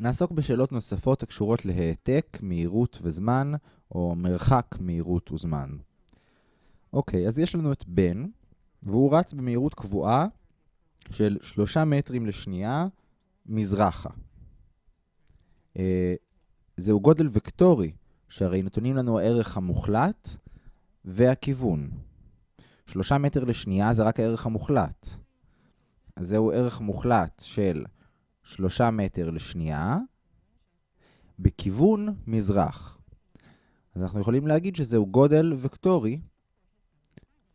נעסוק בשאלות נוספות הקשורות להעתק, מהירות וזמן, או מרחק, מהירות וזמן. אוקיי, אז יש לנו את בן, והוא רץ במהירות קבועה של שלושה מטרים לשנייה מזרחה. אה, זהו גודל וקטורי, שהרי נתונים לנו הערך המוחלט והכיוון. שלושה מטר לשנייה זה רק הערך המוחלט. אז זהו ערך מוחלט של שלושה מטר לשנייה בכיוון מזרח. אז אנחנו יכולים להגיד שזהו גודל וקטורי,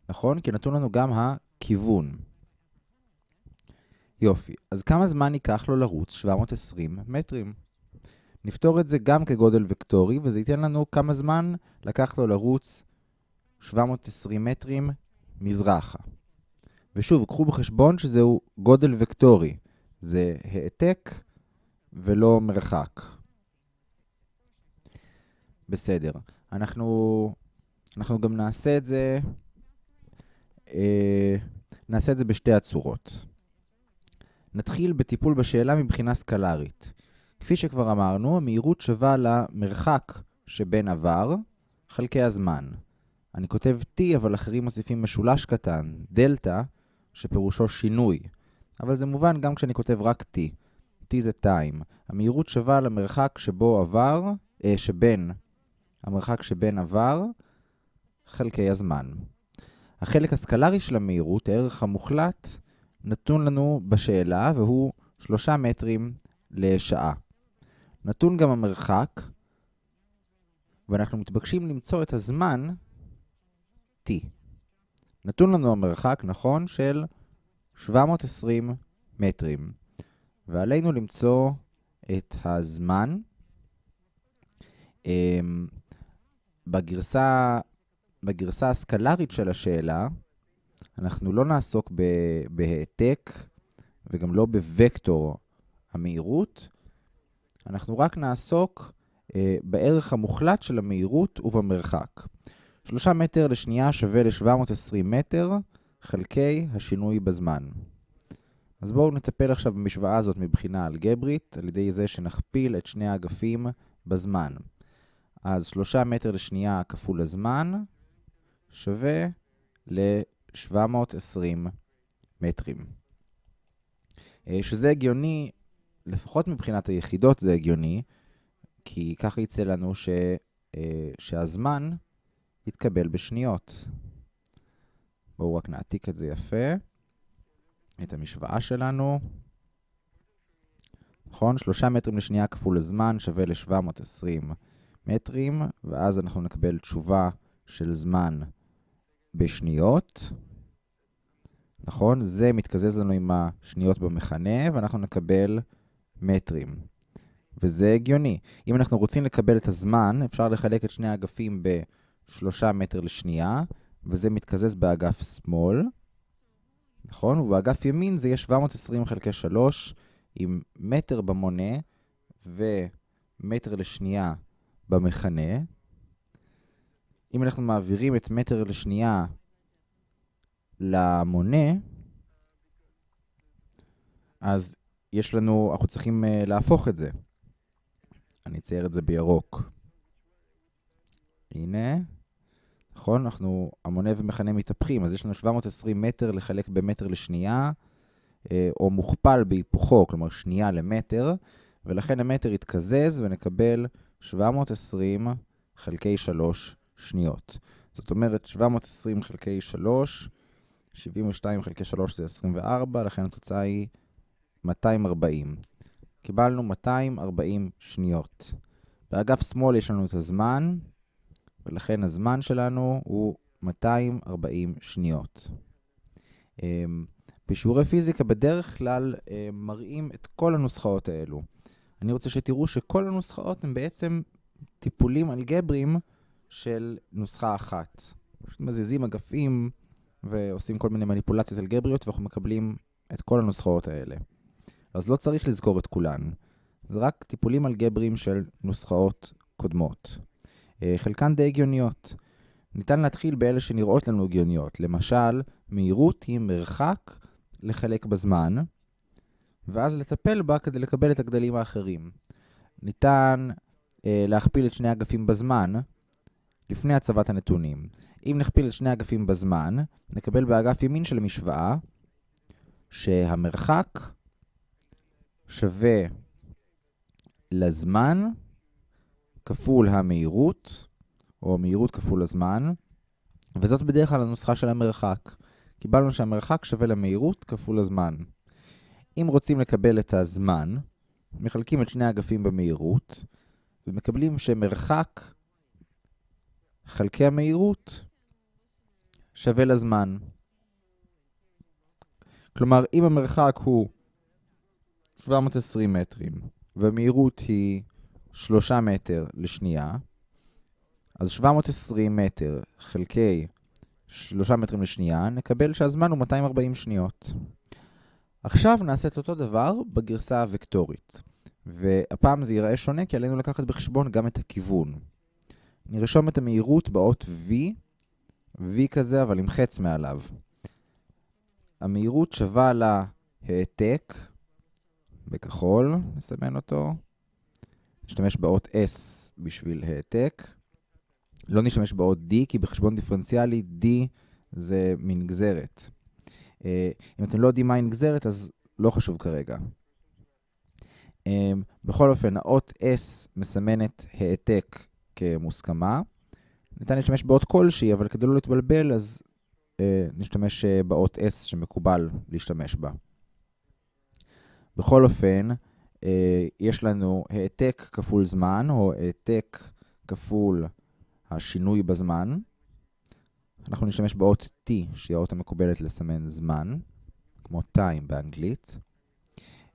נכון? כי נתון לנו גם הכיוון. יופי, אז כמה זמן ייקח לו לרוץ 720 מטרים? נפתור את זה גם כגודל וקטורי, וזה ייתן לנו כמה זמן לקח לו לרוץ 720 מטרים מזרחה. ושוב, קחו בחשבון שזהו גודל וקטורי. זה העתק ולא מרחק. בסדר. אנחנו, אנחנו גם נעשה את זה, אה, נעשה את זה בשתי הצורות. נתחיל בטיפול בשאלה מבחינה סקלרית. כפי שכבר אמרנו, המהירות שווה למרחק שבין עבר חלקי הזמן. אני כותב t, אבל אחרים מוסיפים משולש קטן, דלתא, שפירושו שינוי. אבל זה מובן גם כשאני כותב רק t. t זה time. המהירות שווה למרחק שבו עבר, אה, שבין, המרחק שבין עבר, חלקי הזמן. החלק הסקלרי של המהירות, הערך המוחלט, נתון לנו בשאלה, והוא 3 מטרים לשעה. נתון גם המרחק, ואנחנו מתבקשים למצוא את הזמן t. נתון לנו המרחק, נכון, של 720 מטרים. ועלינו למצוא את הזמן. אמ, בגרסה, בגרסה הסקלרית של השאלה, אנחנו לא נעסוק בהעתק וגם לא בווקטור המהירות, אנחנו רק נעסוק אה, בערך המוחלט של המהירות ובמרחק. 3 מטר לשנייה שווה ל-720 מטר חלקי השינוי בזמן. אז בואו נטפל עכשיו במשוואה הזאת מבחינה אלגברית, על ידי זה שנכפיל את שני האגפים בזמן. אז 3 מטר לשנייה כפול הזמן שווה ל-720 מטרים. אה, שזה הגיוני, לפחות מבחינת היחידות זה הגיוני, כי ככה יצא לנו ש, אה, שהזמן יתקבל בשניות. בואו רק נעתיק את זה יפה. את המשוואה שלנו. נכון? שלושה מטרים לשנייה כפול הזמן שווה ל-720 מטרים, ואז אנחנו נקבל תשובה של זמן בשניות. נכון? זה מתקזז לנו עם השניות במכנה, ואנחנו נקבל מטרים. וזה הגיוני. אם אנחנו רוצים לקבל את הזמן, אפשר לחלק את שני האגפים ב-3 מטר לשנייה, וזה מתקזז באגף שמאל, נכון? ובאגף ימין זה יהיה 720 חלקי 3 עם מטר במונה ומטר לשנייה במכנה. אם אנחנו מעבירים את מטר לשנייה למונה, אז יש לנו, אנחנו צריכים uh, להפוך את זה. אני אצייר את זה בירוק. הנה. נכון? אנחנו, המונה ומכנה מתהפכים, אז יש לנו 720 מטר לחלק במטר לשנייה, אה, או מוכפל בהיפוכו, כלומר שנייה למטר, ולכן המטר יתקזז ונקבל 720 חלקי 3 שניות. זאת אומרת, 720 חלקי 3, 72 חלקי 3 זה 24, לכן התוצאה היא 240. קיבלנו 240 שניות. באגף שמאל יש לנו את הזמן, ולכן הזמן שלנו הוא 240 שניות. אמ, בשיעורי פיזיקה בדרך כלל אמ, מראים את כל הנוסחאות האלו. אני רוצה שתראו שכל הנוסחאות הן בעצם טיפולים אלגבריים של נוסחה אחת. פשוט מזיזים אגפים ועושים כל מיני מניפולציות אלגבריות ואנחנו מקבלים את כל הנוסחאות האלה. אז לא צריך לזכור את כולן. זה רק טיפולים אלגבריים של נוסחאות קודמות. אה, חלקן די הגיוניות. ניתן להתחיל באלה שנראות לנו הגיוניות. למשל, מהירות היא מרחק לחלק בזמן, ואז לטפל בה כדי לקבל את הגדלים האחרים. ניתן אה, להכפיל את שני אגפים בזמן לפני הצבת הנתונים. אם נכפיל את שני אגפים בזמן, נקבל באגף ימין של המשוואה שהמרחק שווה לזמן כפול המהירות, או מהירות כפול הזמן, וזאת בדרך כלל הנוסחה של המרחק. קיבלנו שהמרחק שווה למהירות כפול הזמן. אם רוצים לקבל את הזמן, מחלקים את שני האגפים במהירות, ומקבלים שמרחק חלקי המהירות שווה לזמן. כלומר, אם המרחק הוא 720 מטרים, והמהירות היא 3 מטר לשנייה, אז 720 מטר חלקי 3 מטרים לשנייה, נקבל שהזמן הוא 240 שניות. עכשיו נעשה את אותו דבר בגרסה הוקטורית. והפעם זה ייראה שונה כי עלינו לקחת בחשבון גם את הכיוון. נרשום את המהירות באות V, V כזה אבל עם חץ מעליו. המהירות שווה להעתק, בכחול, נסמן אותו. נשתמש באות S בשביל העתק. לא נשתמש באות D, כי בחשבון דיפרנציאלי D זה מנגזרת. אה, אם אתם לא יודעים מהי נגזרת, אז לא חשוב כרגע. אמ, בכל אופן, האות S מסמנת העתק כמוסכמה. ניתן להשתמש באות כלשהי, אבל כדי לא להתבלבל, אז אה, נשתמש אה, באות S שמקובל להשתמש בה. בכל אופן, אה, יש לנו העתק כפול זמן, או העתק כפול השינוי בזמן. אנחנו נשתמש באות T, שהיא האות המקובלת לסמן זמן, כמו time באנגלית.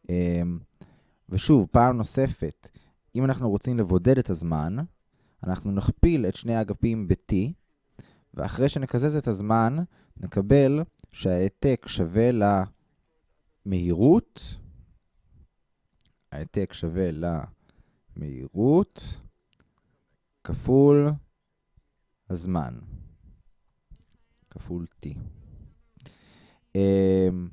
אה, ושוב, פעם נוספת, אם אנחנו רוצים לבודד את הזמן, אנחנו נכפיל את שני האגפים ב-t, ואחרי שנקזז את הזמן, נקבל שההעתק שווה למהירות, ההעתק שווה למהירות, כפול הזמן, כפול t. אמ,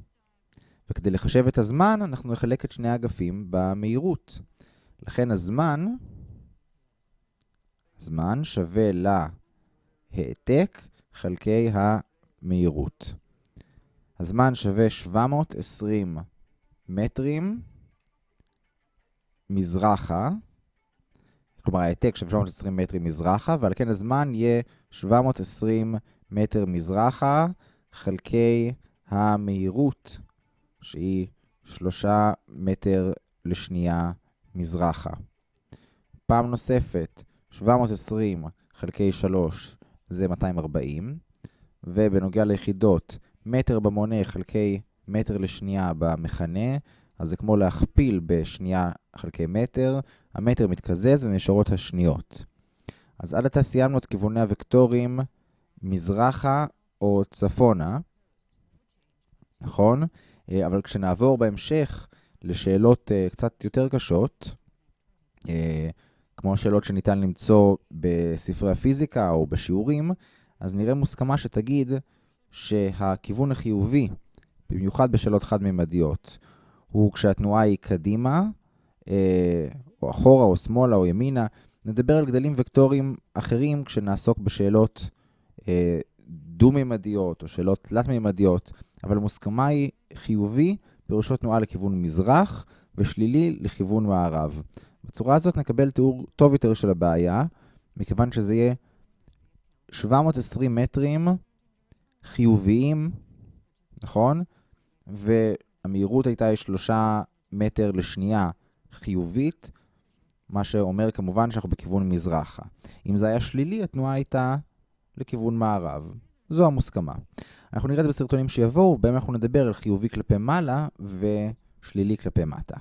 וכדי לחשב את הזמן, אנחנו נחלק את שני האגפים במהירות. לכן הזמן, זמן שווה להעתק חלקי המהירות. הזמן שווה 720 מטרים מזרחה, כלומר העתק שווה 720 מטרים מזרחה, ועל כן הזמן יהיה 720 מטר מזרחה חלקי המהירות שהיא שלושה מטר לשנייה מזרחה. פעם נוספת, 720 חלקי 3 זה 240, ובנוגע ליחידות, מטר במונה חלקי מטר לשנייה במכנה, אז זה כמו להכפיל בשנייה חלקי מטר, המטר מתקזז ונשארות השניות. אז עד עתה סיימנו את כיווני הוקטורים מזרחה או צפונה, נכון? אה, אבל כשנעבור בהמשך לשאלות אה, קצת יותר קשות, אה, כמו השאלות שניתן למצוא בספרי הפיזיקה או בשיעורים, אז נראה מוסכמה שתגיד שהכיוון החיובי, במיוחד בשאלות חד-ממדיות, הוא כשהתנועה היא קדימה, או אחורה, או שמאלה, או ימינה. נדבר על גדלים וקטוריים אחרים כשנעסוק בשאלות דו-ממדיות או שאלות תלת-ממדיות, אבל המוסכמה היא חיובי, פירושו תנועה לכיוון מזרח, ושלילי לכיוון מערב. בצורה הזאת נקבל תיאור טוב יותר של הבעיה, מכיוון שזה יהיה 720 מטרים חיוביים, נכון? והמהירות הייתה 3 מטר לשנייה חיובית, מה שאומר כמובן שאנחנו בכיוון מזרחה. אם זה היה שלילי, התנועה הייתה לכיוון מערב. זו המוסכמה. אנחנו נראה את זה בסרטונים שיבואו, ובהם אנחנו נדבר על חיובי כלפי מעלה ושלילי כלפי מטה.